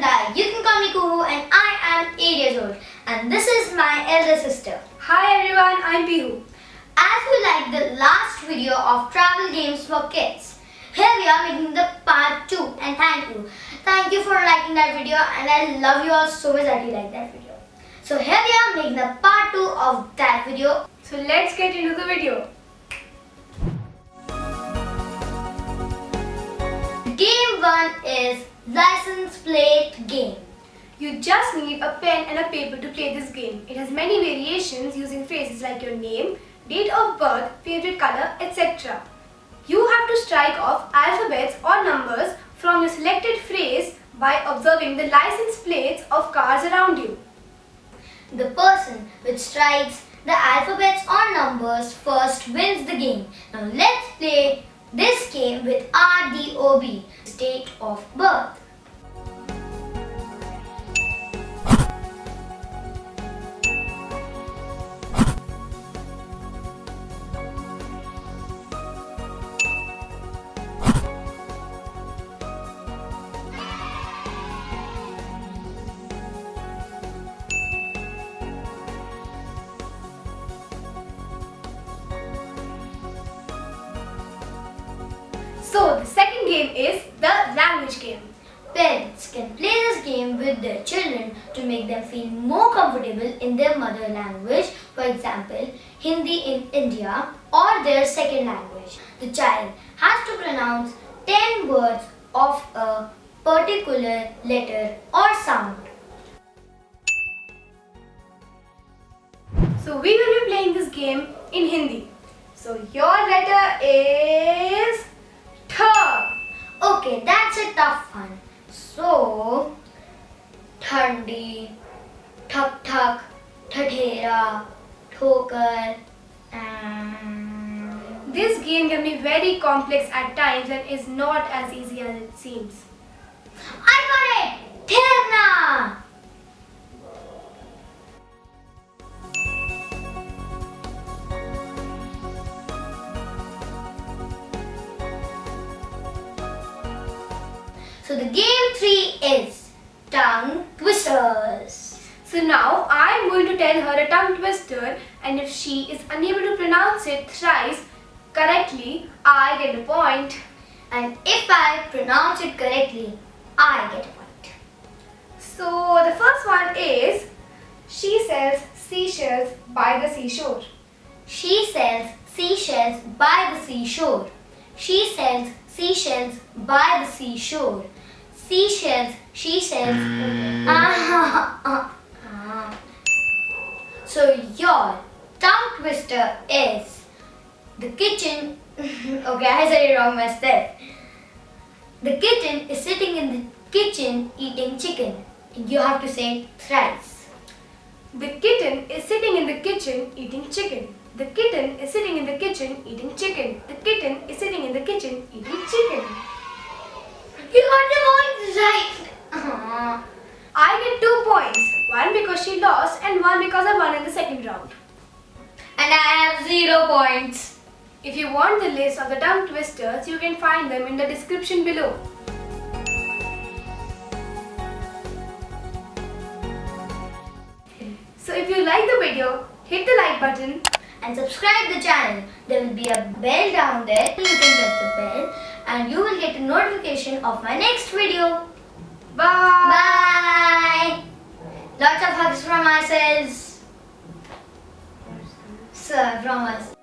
Nanda. You can call me Kuhu and I am 8 years old. And this is my elder sister. Hi everyone, I'm Pihu. As we liked the last video of travel games for kids, here we are making the part 2 and thank you. Thank you for liking that video and I love you all so much that you like that video. So here we are making the part 2 of that video. So let's get into the video. Game 1 is license plate game. You just need a pen and a paper to play this game. It has many variations using phrases like your name, date of birth, favorite color, etc. You have to strike off alphabets or numbers from your selected phrase by observing the license plates of cars around you. The person which strikes the alphabets or numbers first wins the game. Now let's play this game with RDOB, date of birth. So the second game is the language game. Parents can play this game with their children to make them feel more comfortable in their mother language, for example, Hindi in India or their second language. The child has to pronounce 10 words of a particular letter or sound. So we will be playing this game in Hindi. So your letter is. Okay, that's a tough one. So, Thandi, Thak Thak, Thadhera, Thokar, and... This game can be very complex at times and is not as easy as it seems. I got it! Thirna! So the game 3 is tongue twisters. So now I am going to tell her a tongue twister and if she is unable to pronounce it thrice correctly, I get a point. And if I pronounce it correctly, I get a point. So the first one is she sells seashells by the seashore. She sells seashells by the seashore. She sells seashells by the seashore. Seashells, she sells. Ah, ah, ah. So your tongue twister is the kitchen. okay, I said it wrong myself. The kitten is sitting in the kitchen eating chicken. You have to say it thrice. The kitten is sitting in the kitchen eating chicken. The kitten is sitting in the kitchen eating chicken. The kitten is sitting in the kitchen eating chicken. You got right. Uh-huh. Aw. I get two points. One because she lost and one because I won in the second round. And I have zero points. If you want the list of the tongue twisters, you can find them in the description below. So if you like the video, hit the like button And subscribe the channel. There will be a bell down there. You can press the bell and you will get a notification of my next video. Bye! Bye. Lots of hugs from ourselves. Sir, from us.